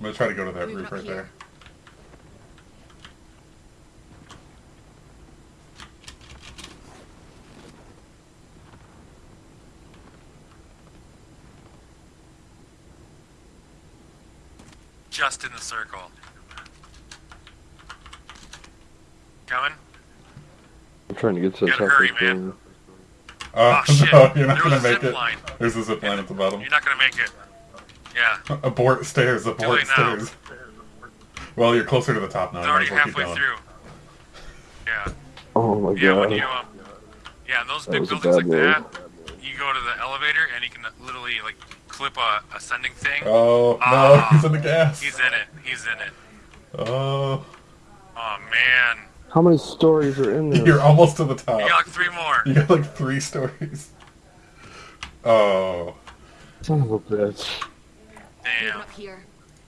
I'm gonna try to go to that Moving roof right here. there. Just in the circle. Coming? I'm trying to get to the Gotta top hurry, of the man. Oh, Oh, shit. no, you're not There gonna make it. line. There's a zip line at the bottom. You're not gonna make it. Yeah. Abort stairs, abort late now. stairs. Well, you're closer to the top now. It's You might already as well keep halfway through. Yeah. Oh my Yeah, when you um, yeah, those That big buildings like bad that, you go to the elevator and you can literally like clip a ascending thing. Oh, no, Ah. he's in the gas. He's in it. He's in it. Oh, Oh man, How many stories are in there? you're almost to the top. you got like three more. You got like three stories. Oh, Son of a bitch. Damn. Up here.